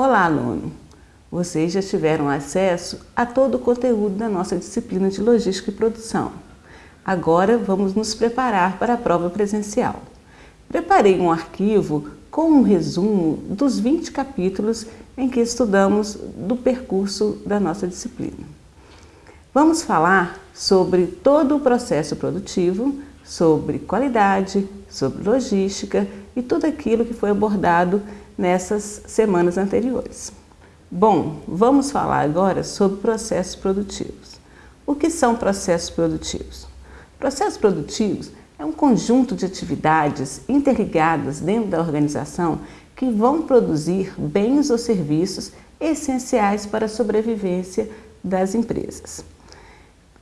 Olá, aluno! Vocês já tiveram acesso a todo o conteúdo da nossa disciplina de Logística e Produção. Agora vamos nos preparar para a prova presencial. Preparei um arquivo com um resumo dos 20 capítulos em que estudamos do percurso da nossa disciplina. Vamos falar sobre todo o processo produtivo, sobre qualidade, sobre logística e tudo aquilo que foi abordado nessas semanas anteriores. Bom, vamos falar agora sobre processos produtivos. O que são processos produtivos? Processos produtivos é um conjunto de atividades interligadas dentro da organização que vão produzir bens ou serviços essenciais para a sobrevivência das empresas.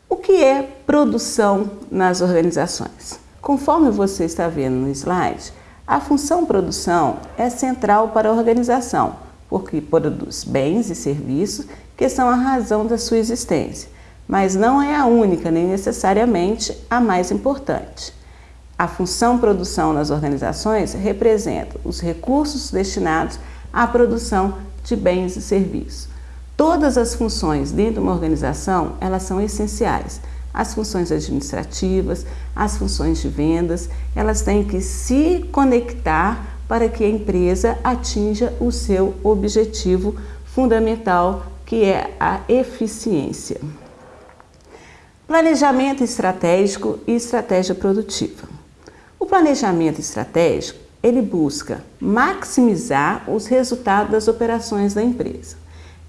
O que é produção nas organizações? Conforme você está vendo no slide, a função produção é central para a organização, porque produz bens e serviços que são a razão da sua existência, mas não é a única nem necessariamente a mais importante. A função produção nas organizações representa os recursos destinados à produção de bens e serviços. Todas as funções dentro de uma organização, elas são essenciais. As funções administrativas, as funções de vendas, elas têm que se conectar para que a empresa atinja o seu objetivo fundamental, que é a eficiência. Planejamento estratégico e estratégia produtiva. O planejamento estratégico, ele busca maximizar os resultados das operações da empresa.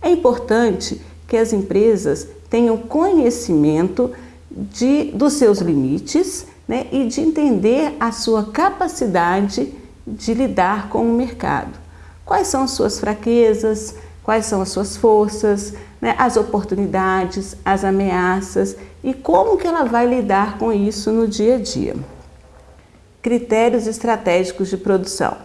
É importante que as empresas tenham conhecimento de, dos seus limites né, e de entender a sua capacidade de lidar com o mercado. Quais são as suas fraquezas, quais são as suas forças, né, as oportunidades, as ameaças e como que ela vai lidar com isso no dia a dia. Critérios estratégicos de produção.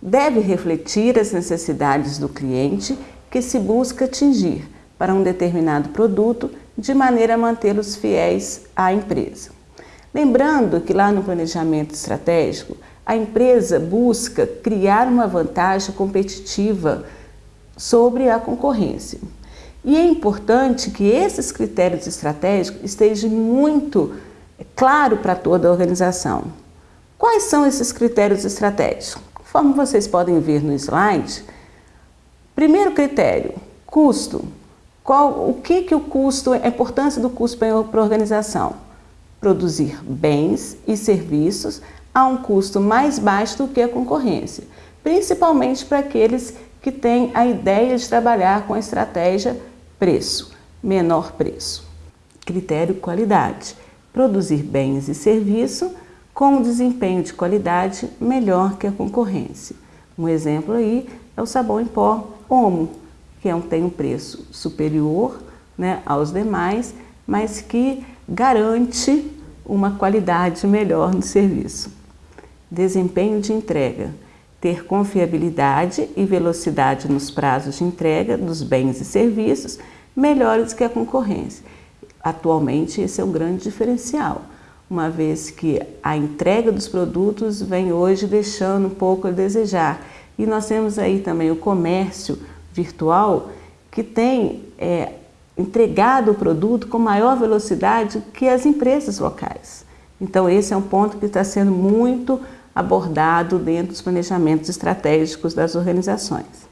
Deve refletir as necessidades do cliente que se busca atingir para um determinado produto de maneira a mantê-los fiéis à empresa. Lembrando que lá no planejamento estratégico, a empresa busca criar uma vantagem competitiva sobre a concorrência. E é importante que esses critérios estratégicos estejam muito claro para toda a organização. Quais são esses critérios estratégicos? Conforme vocês podem ver no slide, primeiro critério, custo. Qual, o que, que o custo, a importância do custo para a organização? Produzir bens e serviços a um custo mais baixo do que a concorrência, principalmente para aqueles que têm a ideia de trabalhar com a estratégia preço, menor preço. Critério qualidade, produzir bens e serviços com um desempenho de qualidade melhor que a concorrência. Um exemplo aí é o sabão em pó Omo, que é um, tem um preço superior né, aos demais, mas que garante uma qualidade melhor no serviço. Desempenho de entrega. Ter confiabilidade e velocidade nos prazos de entrega dos bens e serviços melhores que a concorrência. Atualmente, esse é um grande diferencial uma vez que a entrega dos produtos vem hoje deixando um pouco a desejar. E nós temos aí também o comércio virtual que tem é, entregado o produto com maior velocidade que as empresas locais. Então esse é um ponto que está sendo muito abordado dentro dos planejamentos estratégicos das organizações.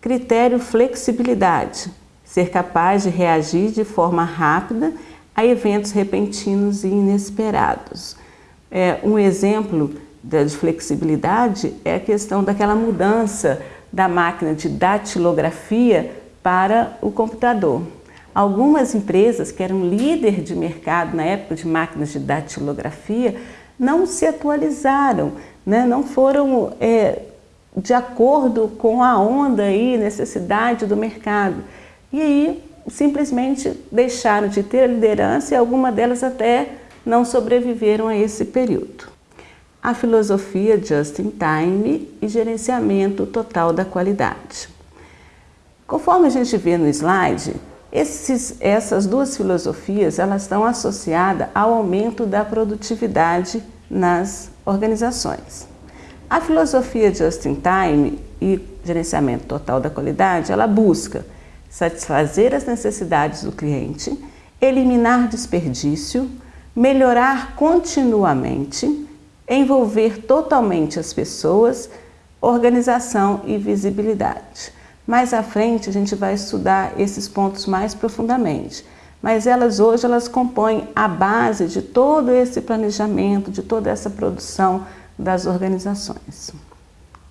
Critério flexibilidade, ser capaz de reagir de forma rápida a eventos repentinos e inesperados. É, um exemplo de flexibilidade é a questão daquela mudança da máquina de datilografia para o computador. Algumas empresas que eram líder de mercado na época de máquinas de datilografia não se atualizaram, né? não foram é, de acordo com a onda e necessidade do mercado. E aí simplesmente deixaram de ter a liderança e algumas delas até não sobreviveram a esse período. A filosofia Just in Time e gerenciamento total da qualidade. Conforme a gente vê no slide, esses, essas duas filosofias elas estão associadas ao aumento da produtividade nas organizações. A filosofia Just in Time e gerenciamento total da qualidade, ela busca satisfazer as necessidades do cliente, eliminar desperdício, melhorar continuamente, envolver totalmente as pessoas, organização e visibilidade. Mais à frente a gente vai estudar esses pontos mais profundamente, mas elas hoje elas compõem a base de todo esse planejamento, de toda essa produção das organizações.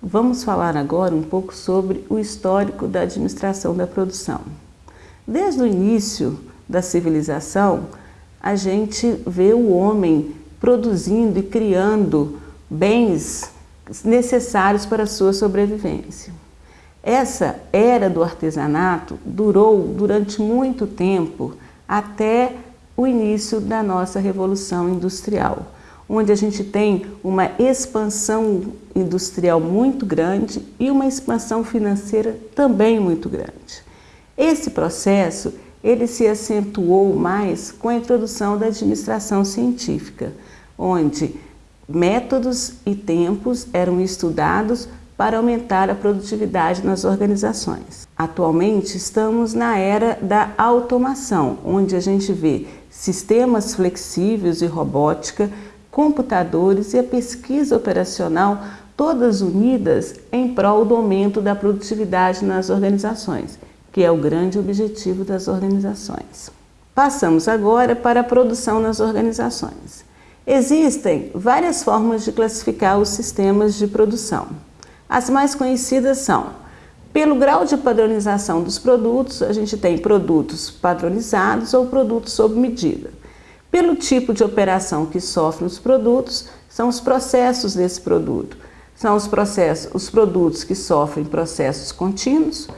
Vamos falar agora um pouco sobre o histórico da administração da produção. Desde o início da civilização, a gente vê o homem produzindo e criando bens necessários para a sua sobrevivência. Essa era do artesanato durou durante muito tempo, até o início da nossa Revolução Industrial, onde a gente tem uma expansão industrial muito grande e uma expansão financeira também muito grande. Esse processo ele se acentuou mais com a introdução da administração científica, onde métodos e tempos eram estudados para aumentar a produtividade nas organizações. Atualmente estamos na era da automação, onde a gente vê sistemas flexíveis e robótica, computadores e a pesquisa operacional todas unidas em prol do aumento da produtividade nas organizações, que é o grande objetivo das organizações. Passamos agora para a produção nas organizações. Existem várias formas de classificar os sistemas de produção. As mais conhecidas são, pelo grau de padronização dos produtos, a gente tem produtos padronizados ou produtos sob medida. Pelo tipo de operação que sofrem os produtos, são os processos desse produto. São os, processos, os produtos que sofrem processos contínuos,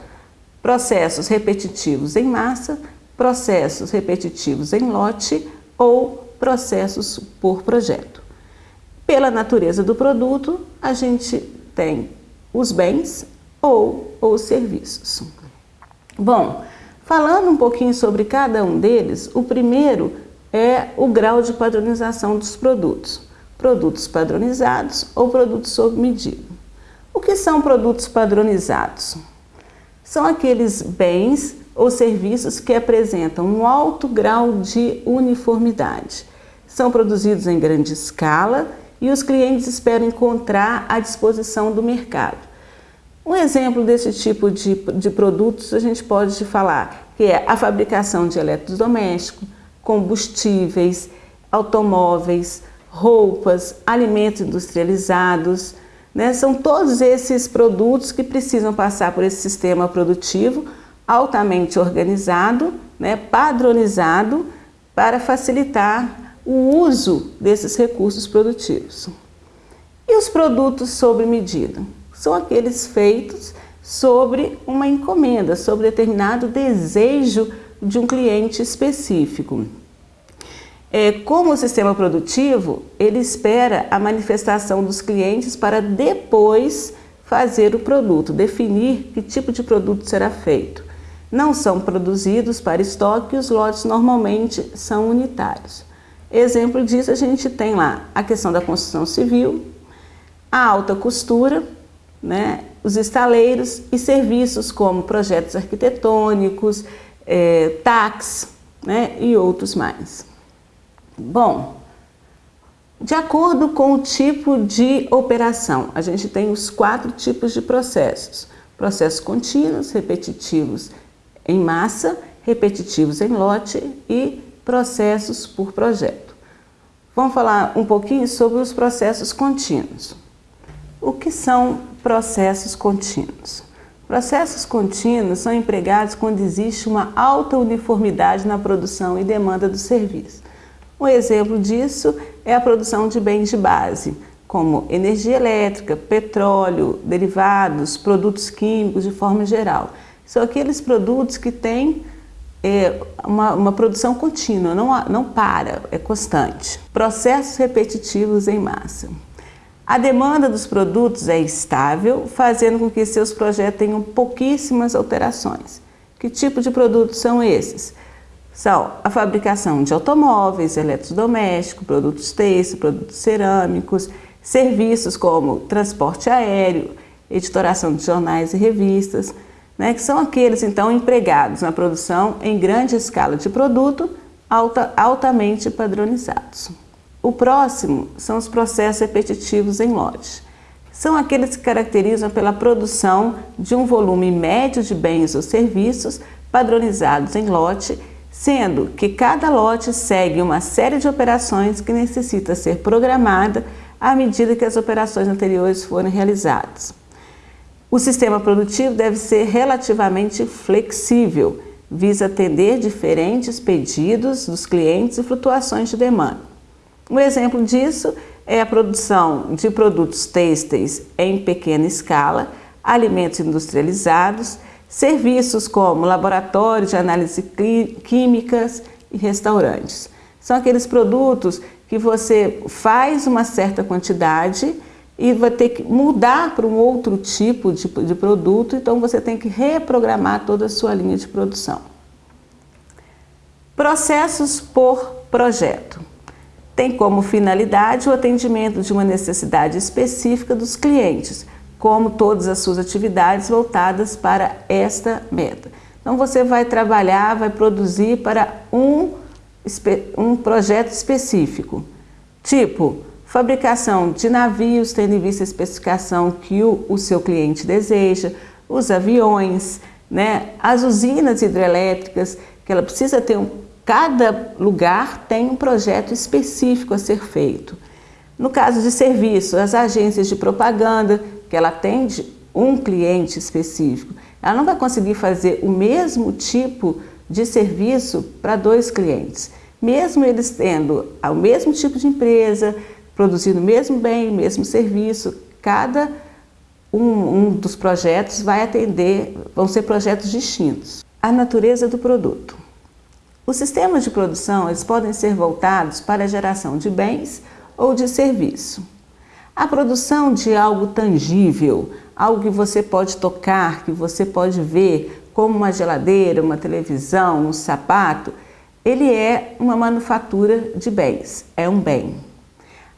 processos repetitivos em massa, processos repetitivos em lote ou processos por projeto. Pela natureza do produto, a gente tem os bens ou os serviços. Bom, falando um pouquinho sobre cada um deles, o primeiro é o grau de padronização dos produtos. Produtos padronizados ou produtos sob medida. O que são produtos padronizados? São aqueles bens ou serviços que apresentam um alto grau de uniformidade, são produzidos em grande escala e os clientes esperam encontrar à disposição do mercado. Um exemplo desse tipo de, de produtos a gente pode falar que é a fabricação de eletrodomésticos, combustíveis, automóveis, roupas, alimentos industrializados, né? São todos esses produtos que precisam passar por esse sistema produtivo altamente organizado, né? padronizado, para facilitar o uso desses recursos produtivos. E os produtos sob medida? São aqueles feitos sobre uma encomenda, sobre determinado desejo de um cliente específico. É, como o sistema produtivo, ele espera a manifestação dos clientes para depois fazer o produto, definir que tipo de produto será feito. Não são produzidos para estoque e os lotes normalmente são unitários. Exemplo disso a gente tem lá a questão da construção civil, a alta costura, né, os estaleiros e serviços como projetos arquitetônicos, é, né, e outros mais. Bom, de acordo com o tipo de operação, a gente tem os quatro tipos de processos. Processos contínuos, repetitivos em massa, repetitivos em lote e processos por projeto. Vamos falar um pouquinho sobre os processos contínuos. O que são processos contínuos? Processos contínuos são empregados quando existe uma alta uniformidade na produção e demanda do serviço. Um exemplo disso é a produção de bens de base, como energia elétrica, petróleo, derivados, produtos químicos de forma geral. São aqueles produtos que têm é uma, uma, produção contínua, não, não para, é constante. Processos repetitivos em massa. A demanda dos produtos é estável, fazendo com que seus projetos tenham pouquíssimas alterações. Que tipo de produtos são esses? São a fabricação de automóveis, eletrodomésticos, produtos têxteis, produtos cerâmicos, serviços como transporte aéreo, editoração de jornais e revistas, né, que são aqueles então empregados na produção em grande escala de produto alta, altamente padronizados. O próximo são os processos repetitivos em lote. São aqueles que caracterizam pela produção de um volume médio de bens ou serviços padronizados em lote, sendo que cada lote segue uma série de operações que necessita ser programada à medida que as operações anteriores forem realizadas. O sistema produtivo deve ser relativamente flexível, visa atender diferentes pedidos dos clientes e flutuações de demanda. Um exemplo disso é a produção de produtos têxteis em pequena escala, alimentos industrializados, serviços como laboratórios de análise químicas e restaurantes. São aqueles produtos que você faz uma certa quantidade e vai ter que mudar para um outro tipo de, de produto, então você tem que reprogramar toda a sua linha de produção. Processos por projeto. Tem como finalidade o atendimento de uma necessidade específica dos clientes, como todas as suas atividades voltadas para esta meta. Então você vai trabalhar, vai produzir para um, um projeto específico, tipo fabricação de navios, tendo em vista a especificação que o, o seu cliente deseja, os aviões, né, as usinas hidrelétricas, que ela precisa ter um, cada lugar tem um projeto específico a ser feito. No caso de serviço, as agências de propaganda, que ela atende um cliente específico, ela não vai conseguir fazer o mesmo tipo de serviço para dois clientes, mesmo eles tendo o mesmo tipo de empresa, produzindo o mesmo bem, o mesmo serviço, cada um, um dos projetos vai atender, vão ser projetos distintos. A natureza do produto. Os sistemas de produção eles podem ser voltados para a geração de bens ou de serviço. A produção de algo tangível, algo que você pode tocar, que você pode ver, como uma geladeira, uma televisão, um sapato, ele é uma manufatura de bens, é um bem.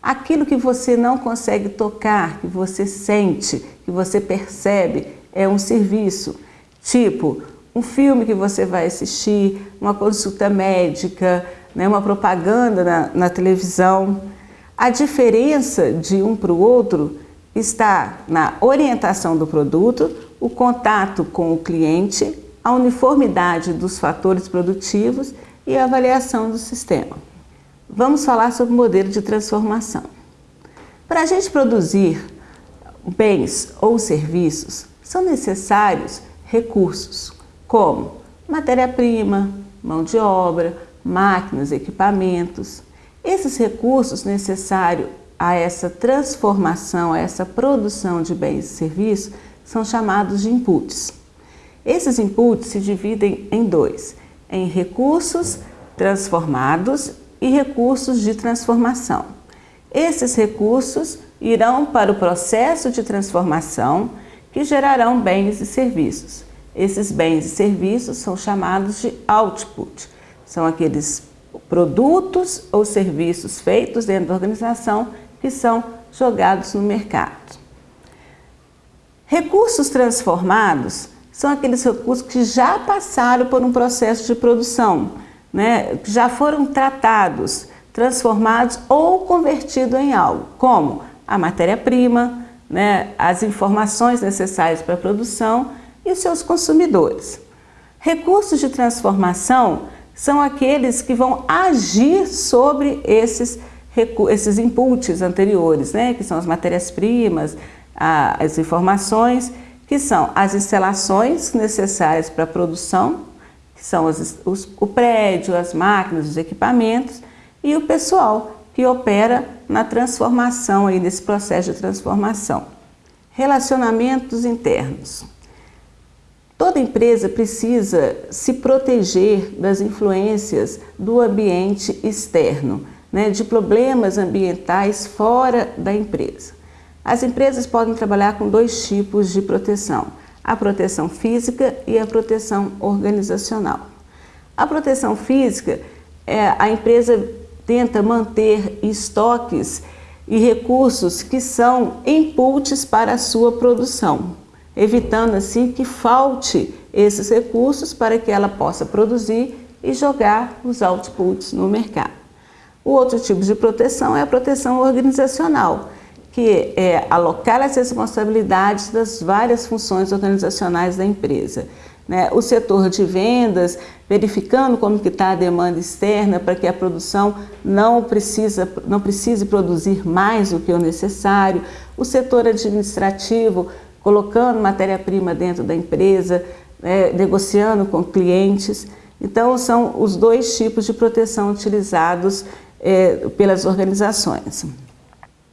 Aquilo que você não consegue tocar, que você sente, que você percebe, é um serviço. Tipo, um filme que você vai assistir, uma consulta médica, né, uma propaganda na, na televisão. A diferença de um para o outro está na orientação do produto, o contato com o cliente, a uniformidade dos fatores produtivos e a avaliação do sistema. Vamos falar sobre o modelo de transformação. Para a gente produzir bens ou serviços, são necessários recursos, como matéria-prima, mão de obra, máquinas, equipamentos. Esses recursos necessários a essa transformação, a essa produção de bens e serviços, são chamados de inputs. Esses inputs se dividem em dois, em recursos transformados e recursos de transformação. Esses recursos irão para o processo de transformação que gerarão bens e serviços. Esses bens e serviços são chamados de output, são aqueles produtos ou serviços feitos dentro da organização que são jogados no mercado. Recursos transformados são aqueles recursos que já passaram por um processo de produção, né, já foram tratados, transformados ou convertidos em algo, como a matéria-prima, né, as informações necessárias para a produção e os seus consumidores. Recursos de transformação são aqueles que vão agir sobre esses, esses inputs anteriores, né, que são as matérias-primas, as informações, que são as instalações necessárias para a produção, que são os, os, o prédio, as máquinas, os equipamentos e o pessoal que opera na transformação, aí, nesse processo de transformação. Relacionamentos internos. Toda empresa precisa se proteger das influências do ambiente externo, né, de problemas ambientais fora da empresa. As empresas podem trabalhar com dois tipos de proteção a proteção física e a proteção organizacional. A proteção física, é, a empresa tenta manter estoques e recursos que são inputs para a sua produção, evitando assim que falte esses recursos para que ela possa produzir e jogar os outputs no mercado. O outro tipo de proteção é a proteção organizacional, que é alocar as responsabilidades das várias funções organizacionais da empresa. Né? O setor de vendas, verificando como está a demanda externa para que a produção não, precisa, não precise produzir mais do que o necessário. O setor administrativo, colocando matéria-prima dentro da empresa, né? negociando com clientes. Então, são os dois tipos de proteção utilizados é, pelas organizações.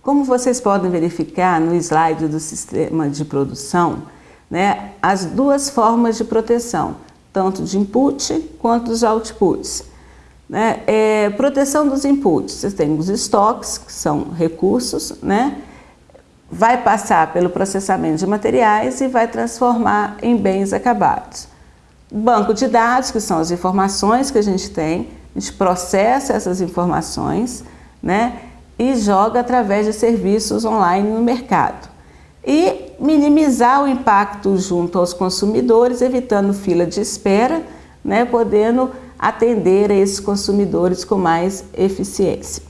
Como vocês podem verificar no slide do sistema de produção, né, as duas formas de proteção, tanto de input quanto dos outputs. Né? É, proteção dos inputs, você tem os estoques, que são recursos, né? Vai passar pelo processamento de materiais e vai transformar em bens acabados. Banco de dados, que são as informações que a gente tem, a gente processa essas informações, né? e joga através de serviços online no mercado. E minimizar o impacto junto aos consumidores, evitando fila de espera, né, podendo atender a esses consumidores com mais eficiência.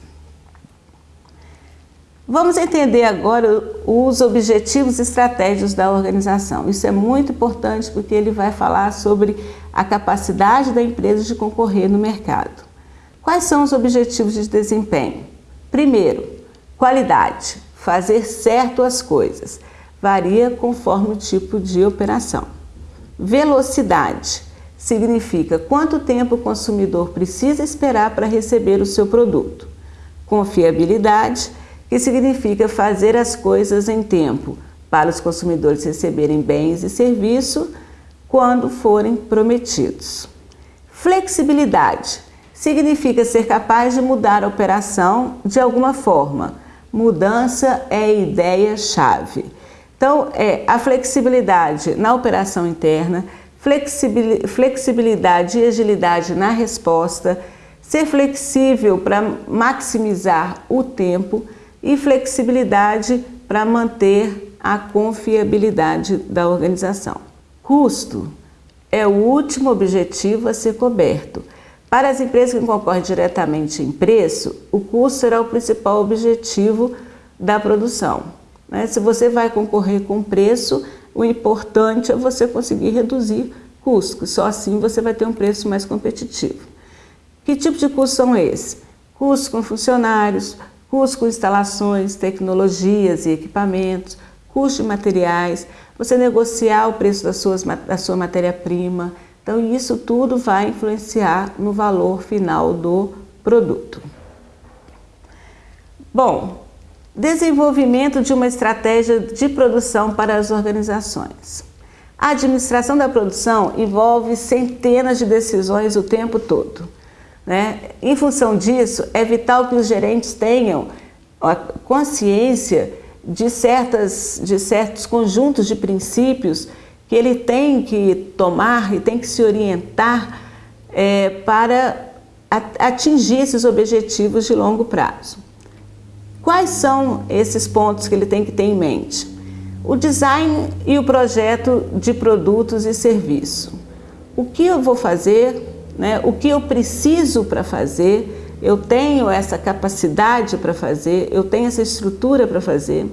Vamos entender agora os objetivos estratégicos da organização. Isso é muito importante porque ele vai falar sobre a capacidade da empresa de concorrer no mercado. Quais são os objetivos de desempenho? Primeiro, qualidade, fazer certo as coisas, varia conforme o tipo de operação. Velocidade, significa quanto tempo o consumidor precisa esperar para receber o seu produto. Confiabilidade, que significa fazer as coisas em tempo, para os consumidores receberem bens e serviços quando forem prometidos. Flexibilidade, significa ser capaz de mudar a operação de alguma forma. Mudança é a ideia-chave. Então, é a flexibilidade na operação interna, flexibilidade e agilidade na resposta, ser flexível para maximizar o tempo e flexibilidade para manter a confiabilidade da organização. Custo é o último objetivo a ser coberto. Para as empresas que concorrem diretamente em preço, o custo será o principal objetivo da produção. Né? Se você vai concorrer com preço, o importante é você conseguir reduzir custos, só assim você vai ter um preço mais competitivo. Que tipo de custos são esses? Custos com funcionários, custos com instalações, tecnologias e equipamentos, custos de materiais, você negociar o preço das suas, da sua matéria-prima, então, isso tudo vai influenciar no valor final do produto. Bom, desenvolvimento de uma estratégia de produção para as organizações. A administração da produção envolve centenas de decisões o tempo todo. Né? Em função disso, é vital que os gerentes tenham a consciência de, certas, de certos conjuntos de princípios que ele tem que tomar e tem que se orientar é, para atingir esses objetivos de longo prazo. Quais são esses pontos que ele tem que ter em mente? O design e o projeto de produtos e serviço. O que eu vou fazer, né? o que eu preciso para fazer, eu tenho essa capacidade para fazer, eu tenho essa estrutura para fazer.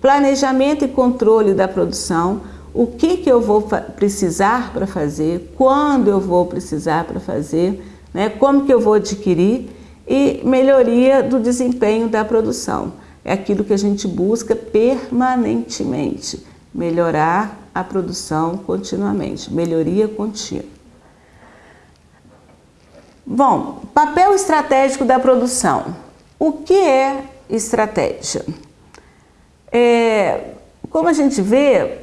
Planejamento e controle da produção, o que, que eu vou precisar para fazer, quando eu vou precisar para fazer, né, como que eu vou adquirir e melhoria do desempenho da produção. É aquilo que a gente busca permanentemente, melhorar a produção continuamente, melhoria contínua. Bom, papel estratégico da produção. O que é estratégia? É, como a gente vê,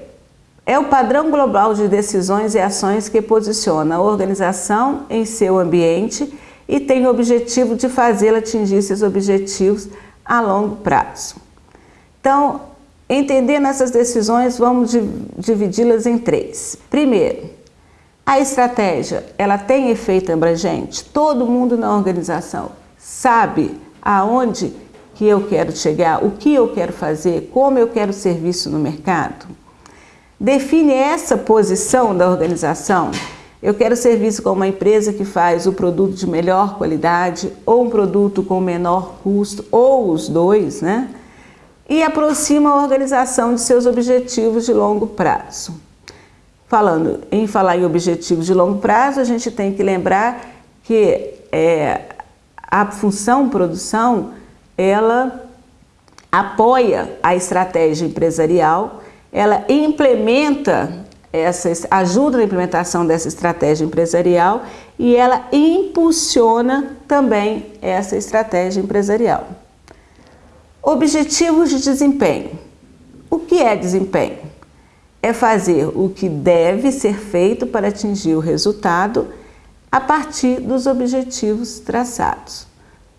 é o padrão global de decisões e ações que posiciona a organização em seu ambiente e tem o objetivo de fazê-la atingir esses objetivos a longo prazo. Então, entendendo essas decisões, vamos dividi-las em três. Primeiro, a estratégia, ela tem efeito abrangente? Todo mundo na organização sabe aonde que eu quero chegar, o que eu quero fazer, como eu quero serviço no mercado? Define essa posição da organização. Eu quero serviço com uma empresa que faz o produto de melhor qualidade ou um produto com menor custo, ou os dois, né? E aproxima a organização de seus objetivos de longo prazo. Falando em falar em objetivos de longo prazo, a gente tem que lembrar que é, a função produção, ela apoia a estratégia empresarial, ela implementa essa, ajuda na implementação dessa estratégia empresarial e ela impulsiona também essa estratégia empresarial. Objetivos de desempenho. O que é desempenho? É fazer o que deve ser feito para atingir o resultado a partir dos objetivos traçados.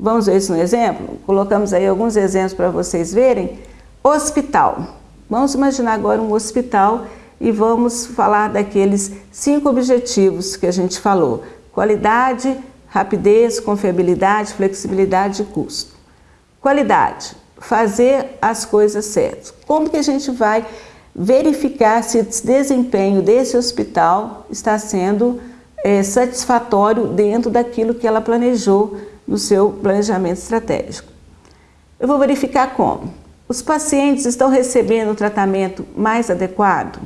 Vamos ver isso no exemplo? Colocamos aí alguns exemplos para vocês verem. Hospital. Vamos imaginar agora um hospital e vamos falar daqueles cinco objetivos que a gente falou. Qualidade, rapidez, confiabilidade, flexibilidade e custo. Qualidade, fazer as coisas certas. Como que a gente vai verificar se o desempenho desse hospital está sendo é, satisfatório dentro daquilo que ela planejou no seu planejamento estratégico. Eu vou verificar como. Os pacientes estão recebendo o tratamento mais adequado?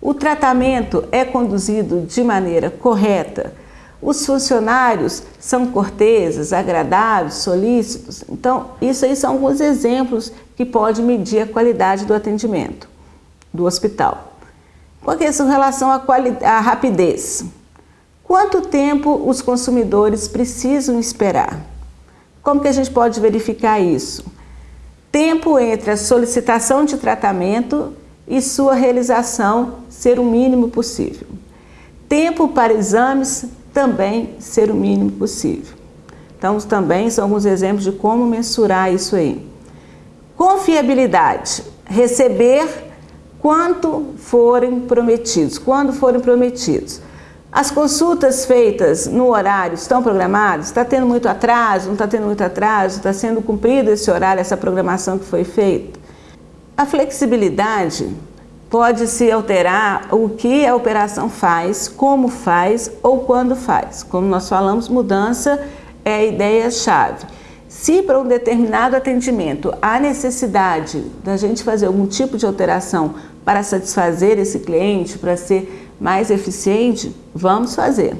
O tratamento é conduzido de maneira correta? Os funcionários são corteses, agradáveis, solícitos? Então, isso aí são alguns exemplos que pode medir a qualidade do atendimento do hospital. Com relação à, à rapidez, Quanto tempo os consumidores precisam esperar? Como que a gente pode verificar isso? Tempo entre a solicitação de tratamento e sua realização ser o mínimo possível. Tempo para exames também ser o mínimo possível. Então, também são alguns exemplos de como mensurar isso aí. Confiabilidade, receber quanto forem prometidos, quando forem prometidos. As consultas feitas no horário estão programadas? Está tendo muito atraso? Não está tendo muito atraso? Está sendo cumprido esse horário, essa programação que foi feita? A flexibilidade pode se alterar o que a operação faz, como faz ou quando faz. Como nós falamos, mudança é a ideia-chave. Se para um determinado atendimento há necessidade da gente fazer algum tipo de alteração para satisfazer esse cliente, para ser mais eficiente, vamos fazer.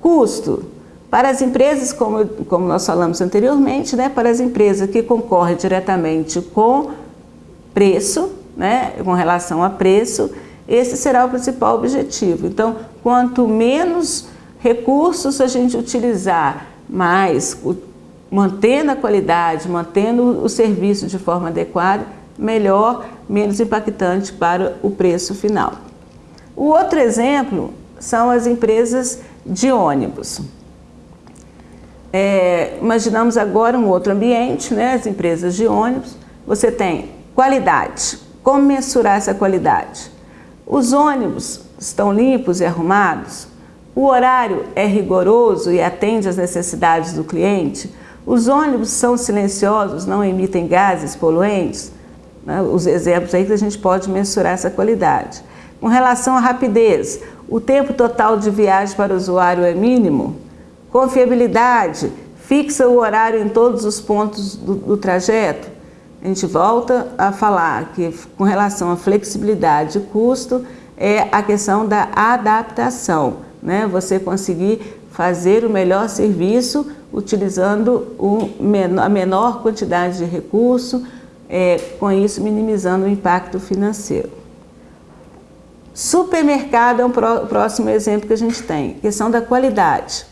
Custo. Para as empresas, como, como nós falamos anteriormente, né, para as empresas que concorrem diretamente com preço, né, com relação a preço, esse será o principal objetivo. Então, quanto menos recursos a gente utilizar, mais mantendo a qualidade, mantendo o serviço de forma adequada, melhor, menos impactante para o preço final. O outro exemplo são as empresas de ônibus. É, imaginamos agora um outro ambiente, né, as empresas de ônibus. Você tem qualidade. Como mensurar essa qualidade? Os ônibus estão limpos e arrumados? O horário é rigoroso e atende às necessidades do cliente? Os ônibus são silenciosos, não emitem gases poluentes? Né, os exemplos aí que a gente pode mensurar essa qualidade. Com relação à rapidez, o tempo total de viagem para o usuário é mínimo? Confiabilidade, fixa o horário em todos os pontos do, do trajeto? A gente volta a falar que com relação à flexibilidade e custo, é a questão da adaptação, né? Você conseguir fazer o melhor serviço utilizando a menor quantidade de recurso, é, com isso minimizando o impacto financeiro. Supermercado é um próximo exemplo que a gente tem, questão da qualidade.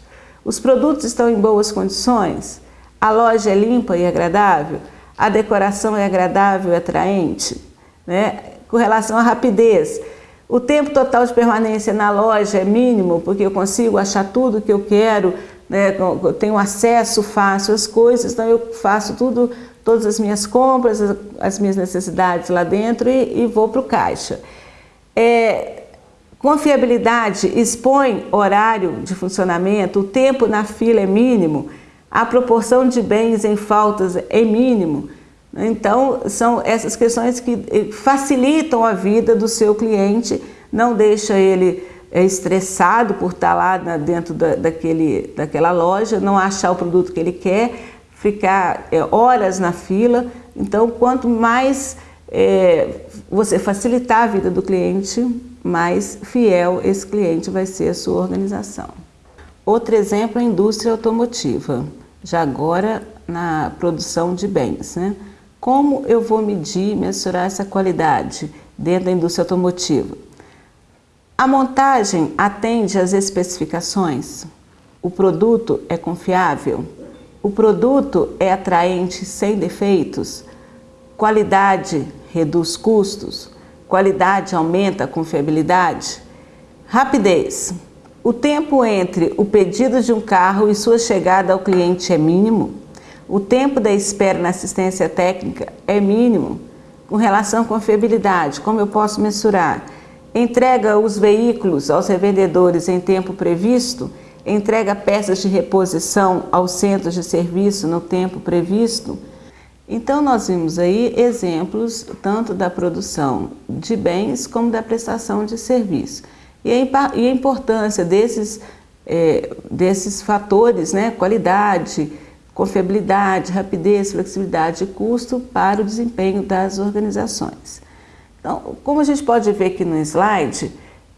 Os produtos estão em boas condições? A loja é limpa e agradável? A decoração é agradável e atraente? Né? Com relação à rapidez, o tempo total de permanência na loja é mínimo, porque eu consigo achar tudo que eu quero, né? eu tenho acesso fácil às coisas, então eu faço tudo, todas as minhas compras, as minhas necessidades lá dentro e, e vou para o caixa. É, confiabilidade expõe horário de funcionamento, o tempo na fila é mínimo, A proporção de bens em faltas é mínimo. Então, são essas questões que eh, facilitam a vida do seu cliente, não deixa ele é estressado por estar lá dentro da, daquele, daquela loja, não achar o produto que ele quer, ficar é, horas na fila. Então, quanto mais é, você facilitar a vida do cliente, mais fiel esse cliente vai ser a sua organização. Outro exemplo é a indústria automotiva, já agora na produção de bens. Né? Como eu vou medir, mensurar essa qualidade dentro da indústria automotiva? A montagem atende às especificações? O produto é confiável? O produto é atraente sem defeitos? Qualidade reduz custos? Qualidade aumenta a confiabilidade? Rapidez. O tempo entre o pedido de um carro e sua chegada ao cliente é mínimo? O tempo da espera na assistência técnica é mínimo? Com relação à confiabilidade, como eu posso mensurar? entrega os veículos aos revendedores em tempo previsto, entrega peças de reposição aos centros de serviço no tempo previsto. Então nós vimos aí exemplos tanto da produção de bens como da prestação de serviço. E a, importância desses, é, desses fatores, né, qualidade, confiabilidade, rapidez, flexibilidade e custo para o desempenho das organizações. Então, como a gente pode ver aqui no slide,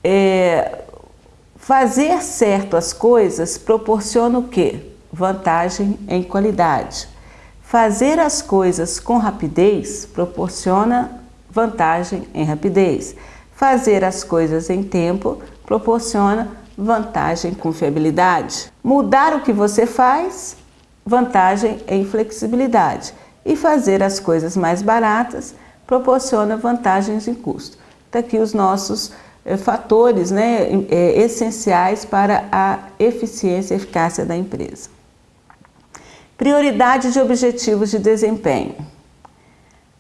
é, fazer certo as coisas proporciona o quê? Vantagem em qualidade. Fazer as coisas com rapidez proporciona vantagem em rapidez. Fazer as coisas em tempo proporciona vantagem com fiabilidade. Mudar o que você faz, vantagem em flexibilidade. E fazer as coisas mais baratas, proporciona vantagens em custo. Está aqui os nossos fatores né, é, essenciais para a eficiência e eficácia da empresa. Prioridade de objetivos de desempenho.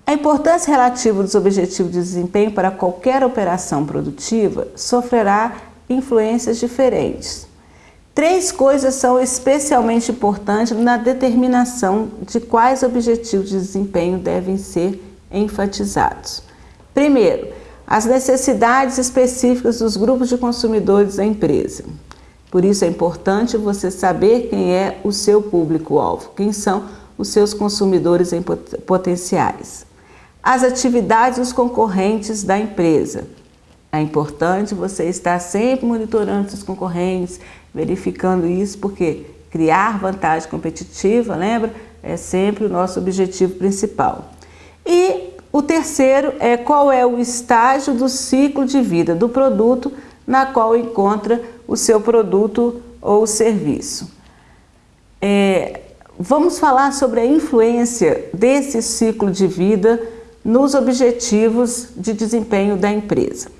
A importância relativa dos objetivos de desempenho para qualquer operação produtiva sofrerá influências diferentes. Três coisas são especialmente importantes na determinação de quais objetivos de desempenho devem ser enfatizados. Primeiro, as necessidades específicas dos grupos de consumidores da empresa. Por isso é importante você saber quem é o seu público-alvo, quem são os seus consumidores potenciais. As atividades dos concorrentes da empresa. É importante você estar sempre monitorando seus concorrentes, verificando isso, porque criar vantagem competitiva, lembra? É sempre o nosso objetivo principal. E o terceiro é qual é o estágio do ciclo de vida do produto na qual encontra o seu produto ou serviço. É, vamos falar sobre a influência desse ciclo de vida nos objetivos de desempenho da empresa.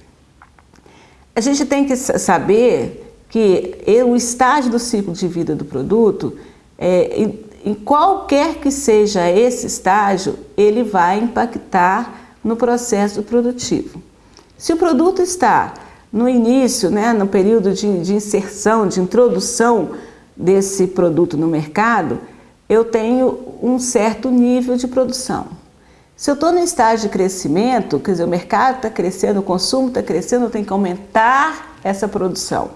A gente tem que saber que o estágio do ciclo de vida do produto é, em qualquer que seja esse estágio, ele vai impactar no processo produtivo. Se o produto está no início, né, no período de, de inserção, de introdução desse produto no mercado, eu tenho um certo nível de produção. Se eu estou no estágio de crescimento, quer dizer, o mercado está crescendo, o consumo está crescendo, eu tenho que aumentar essa produção.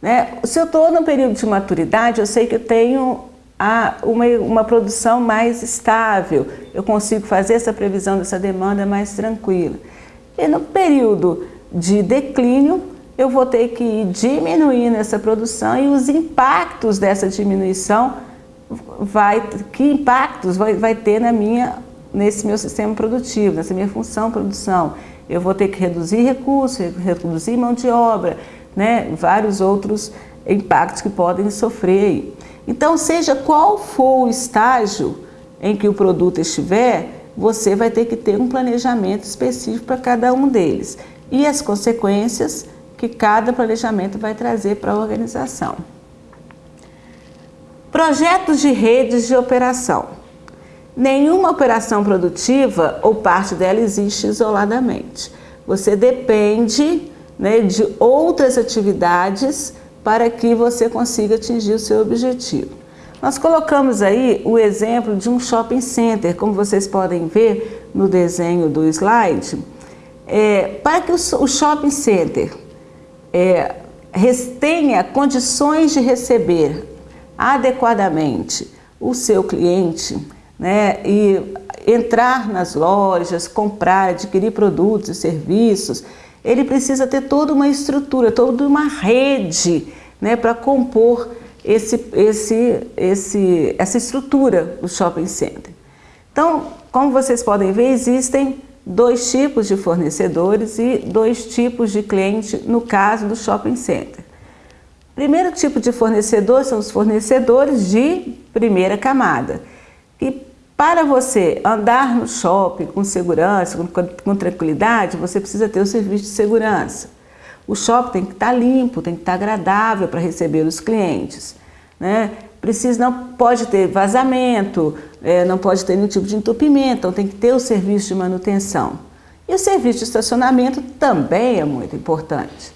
Né? Se eu estou no período de maturidade, eu sei que eu tenho a uma, uma produção mais estável, eu consigo fazer essa previsão dessa demanda mais tranquila. E no período de declínio, eu vou ter que ir diminuindo essa produção e os impactos dessa diminuição, vai, que impactos vai, vai ter na minha, nesse meu sistema produtivo, nessa minha função produção. Eu vou ter que reduzir recursos, reduzir mão de obra, né, vários outros impactos que podem sofrer. Então, seja qual for o estágio em que o produto estiver, você vai ter que ter um planejamento específico para cada um deles e as consequências que cada planejamento vai trazer para a organização. Projetos de redes de operação. Nenhuma operação produtiva ou parte dela existe isoladamente. Você depende né, de outras atividades para que você consiga atingir o seu objetivo. Nós colocamos aí o exemplo de um shopping center, como vocês podem ver no desenho do slide, é, para que o, shopping center é, tenha condições de receber adequadamente o seu cliente né, e entrar nas lojas, comprar, adquirir produtos e serviços, ele precisa ter toda uma estrutura, toda uma rede né, para compor esse, esse, esse, essa estrutura do shopping center. Então, como vocês podem ver, existem dois tipos de fornecedores e dois tipos de cliente no caso do shopping center. Primeiro tipo de fornecedor são os fornecedores de primeira camada. Para você andar no shopping com segurança, com, com tranquilidade, você precisa ter o serviço de segurança. O shopping tem que estar limpo, tem que estar agradável para receber os clientes. Né? Precisa, não pode ter vazamento, é, não pode ter nenhum tipo de entupimento, então tem que ter o serviço de manutenção. E o serviço de estacionamento também é muito importante.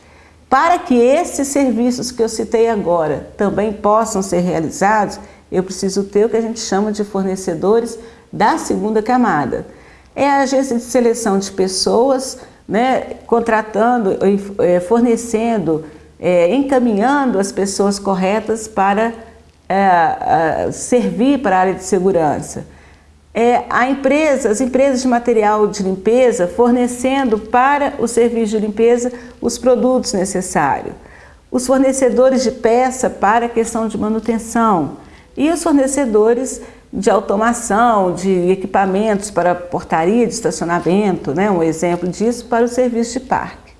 Para que esses serviços que eu citei agora também possam ser realizados, eu preciso ter o que a gente chama de fornecedores da segunda camada. É a agência de seleção de pessoas, né, contratando, é, fornecendo, é, encaminhando as pessoas corretas para é, servir para a área de segurança. É, a empresa, as empresas de material de limpeza fornecendo para o serviço de limpeza os produtos necessários. Os fornecedores de peça para a questão de manutenção e os fornecedores de automação, de equipamentos para portaria de estacionamento, né, um exemplo disso para o serviço de parque.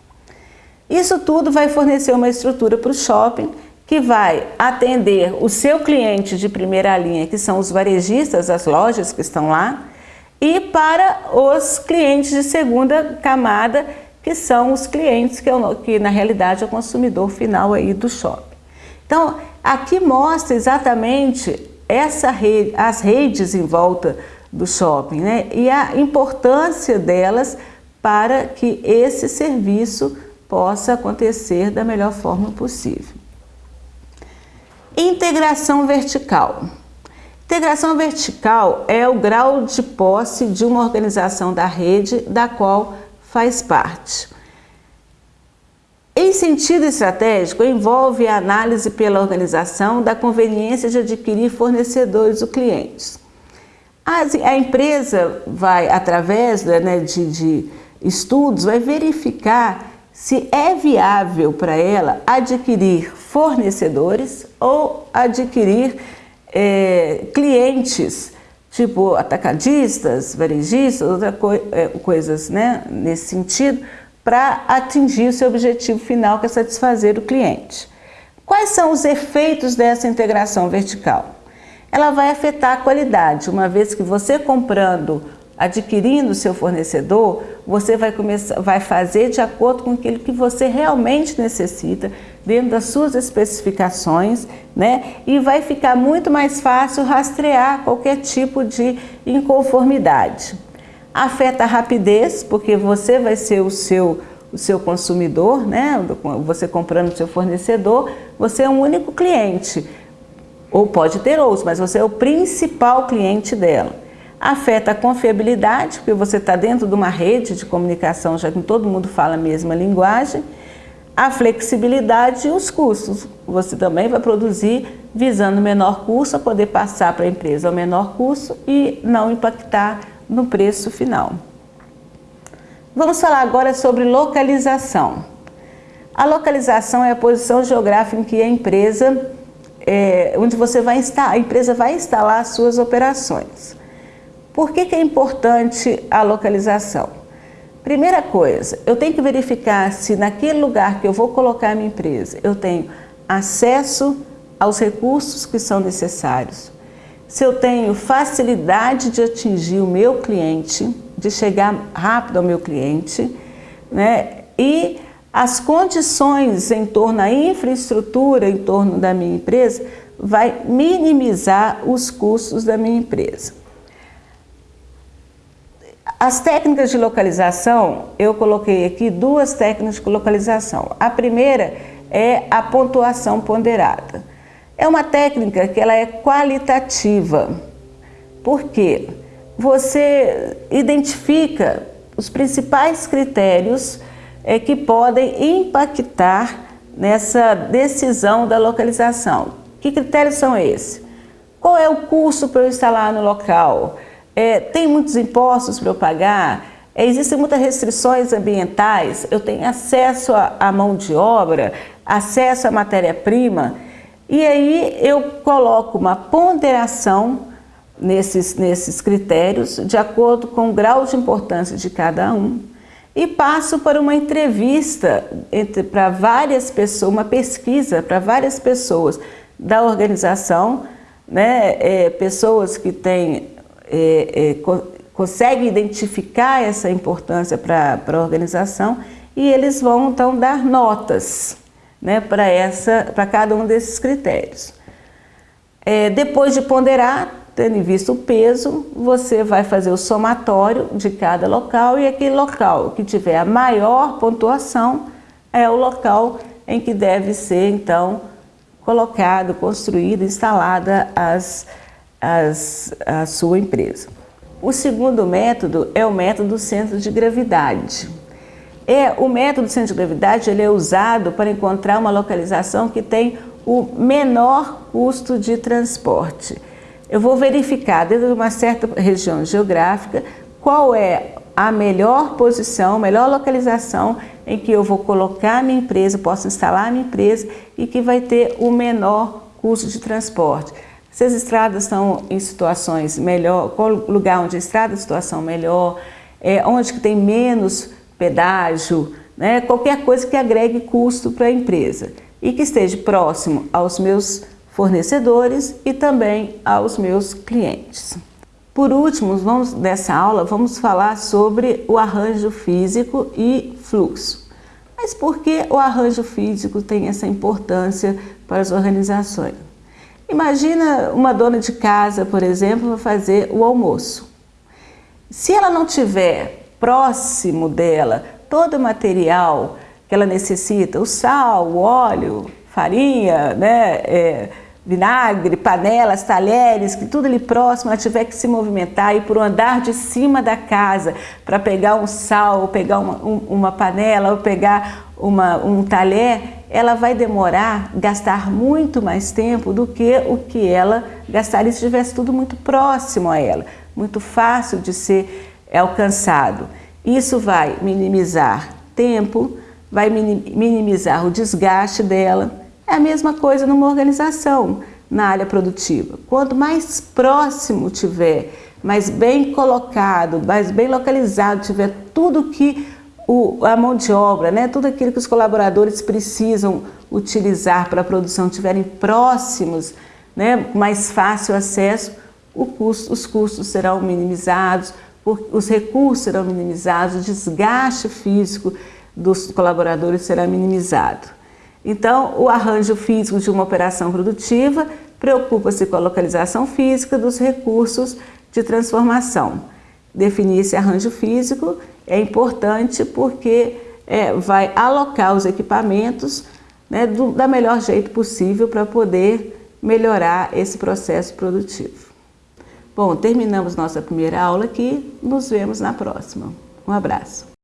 Isso tudo vai fornecer uma estrutura para o shopping que vai atender o seu cliente de primeira linha, que são os varejistas, as lojas que estão lá, e para os clientes de segunda camada, que são os clientes que, que na realidade é o consumidor final aí do shopping. Então, aqui mostra exatamente essa rede, as redes em volta do shopping né? e a importância delas para que esse serviço possa acontecer da melhor forma possível. Integração vertical. Integração vertical é o grau de posse de uma organização da rede da qual faz parte. Em sentido estratégico, envolve a análise pela organização da conveniência de adquirir fornecedores ou clientes. A, empresa vai, através né, de, de estudos, vai verificar se é viável para ela adquirir fornecedores ou adquirir é, clientes, tipo atacadistas, varejistas, outras co é, coisas né, nesse sentido, para atingir o seu objetivo final, que é satisfazer o cliente. Quais são os efeitos dessa integração vertical? Ela vai afetar a qualidade, uma vez que você comprando adquirindo o seu fornecedor, você vai, começar, vai fazer de acordo com aquilo que você realmente necessita, dentro das suas especificações, né? E vai ficar muito mais fácil rastrear qualquer tipo de inconformidade. Afeta a rapidez, porque você vai ser o seu, o seu consumidor, né? Você comprando o seu fornecedor, você é um único cliente. Ou pode ter outros, mas você é o principal cliente dela afeta a confiabilidade, porque você está dentro de uma rede de comunicação, já que todo mundo fala a mesma linguagem, a flexibilidade e os custos. Você também vai produzir visando menor custo, poder passar para a empresa o menor custo e não impactar no preço final. Vamos falar agora sobre localização. A localização é a posição geográfica em que a empresa, é, onde você vai instalar, a empresa vai instalar as suas operações. Por que, que é importante a localização? Primeira coisa, eu tenho que verificar se naquele lugar que eu vou colocar a minha empresa, eu tenho acesso aos recursos que são necessários, se eu tenho facilidade de atingir o meu cliente, de chegar rápido ao meu cliente, né? e as condições em torno da infraestrutura em torno da minha empresa vai minimizar os custos da minha empresa. As técnicas de localização, eu coloquei aqui duas técnicas de localização. A primeira é a pontuação ponderada. É uma técnica que ela é qualitativa. Por quê? Você identifica os principais critérios é, que podem impactar nessa decisão da localização. Que critérios são esses? Qual é o custo para eu instalar no local? É, tem muitos impostos para eu pagar? É, existem muitas restrições ambientais? Eu tenho acesso à mão de obra? Acesso à matéria-prima? E aí eu coloco uma ponderação nesses, nesses critérios de acordo com o grau de importância de cada um e passo para uma entrevista para várias pessoas, uma pesquisa para várias pessoas da organização, né, é, pessoas que têm, é, é, co conseguem identificar essa importância para a organização e eles vão então dar notas né, para cada um desses critérios. É, depois de ponderar, tendo em vista o peso, você vai fazer o somatório de cada local e aquele local que tiver a maior pontuação é o local em que deve ser, então, colocado, construído, instalada as, as, a sua empresa. O segundo método é o método centro de gravidade. É, o método centro de gravidade ele é usado para encontrar uma localização que tem o menor custo de transporte. Eu vou verificar dentro de uma certa região geográfica qual é a melhor posição, melhor localização em que eu vou colocar a minha empresa, posso instalar a minha empresa e que vai ter o menor custo de transporte. Se as estradas estão em situações melhor, qual lugar onde a estrada é situação melhor, é, onde que tem menos pedágio, né, qualquer coisa que agregue custo para a empresa e que esteja próximo aos meus fornecedores e também aos meus clientes. Por último, vamos, nessa aula, vamos falar sobre o arranjo físico e fluxo. Mas por que o arranjo físico tem essa importância para as organizações? Imagina uma dona de casa, por exemplo, fazer o almoço. Se ela não tiver próximo dela todo o material que ela necessita, o sal, o óleo, farinha, né, é, vinagre, panelas, talheres, que tudo ali próximo, ela tiver que se movimentar, ir por um andar de cima da casa para pegar um sal, ou pegar uma, um, uma panela, ou pegar uma, um talher, ela vai demorar, gastar muito mais tempo do que o que ela gastaria se estivesse tudo muito próximo a ela, muito fácil de ser alcançado. Isso vai minimizar tempo, vai minimizar o desgaste dela, é a mesma coisa numa organização, na área produtiva. Quanto mais próximo tiver, mais bem colocado, mais bem localizado tiver tudo que o, a mão de obra, né, tudo aquilo que os colaboradores precisam utilizar para a produção estiverem próximos, né, mais fácil acesso, custo, os custos serão minimizados, os recursos serão minimizados, o desgaste físico dos colaboradores será minimizado. Então, o arranjo físico de uma operação produtiva preocupa-se com a localização física dos recursos de transformação. Definir esse arranjo físico é importante porque é, vai alocar os equipamentos né, do da melhor jeito possível para poder melhorar esse processo produtivo. Bom, terminamos nossa primeira aula aqui, nos vemos na próxima. Um abraço.